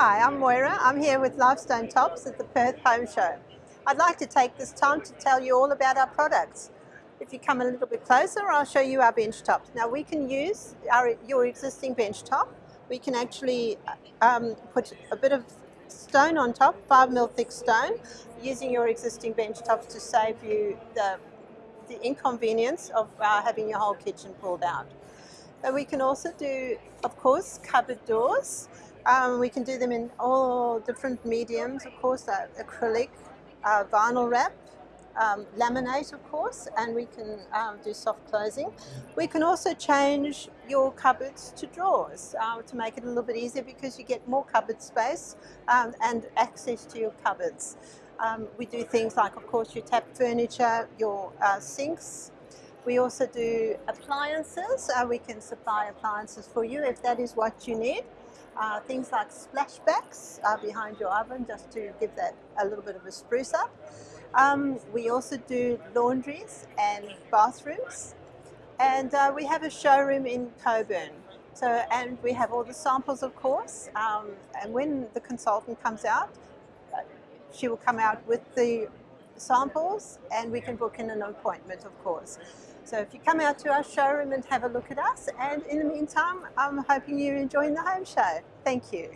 Hi, I'm Moira. I'm here with Lifestone Tops at the Perth Home Show. I'd like to take this time to tell you all about our products. If you come a little bit closer, I'll show you our bench tops. Now we can use our, your existing bench top. We can actually um, put a bit of stone on top, 5 mil thick stone, using your existing bench tops to save you the, the inconvenience of uh, having your whole kitchen pulled out. But we can also do, of course, cupboard doors. Um, we can do them in all different mediums, of course, uh, acrylic, uh, vinyl wrap, um, laminate, of course, and we can um, do soft closing. We can also change your cupboards to drawers uh, to make it a little bit easier because you get more cupboard space um, and access to your cupboards. Um, we do things like, of course, your tap furniture, your uh, sinks. We also do appliances. Uh, we can supply appliances for you if that is what you need. Uh, things like splashbacks uh, behind your oven just to give that a little bit of a spruce up. Um, we also do laundries and bathrooms and uh, we have a showroom in Cockburn. So, and we have all the samples of course um, and when the consultant comes out uh, she will come out with the samples and we can book in an appointment of course. So if you come out to our showroom and have a look at us, and in the meantime, I'm hoping you're enjoying the home show. Thank you.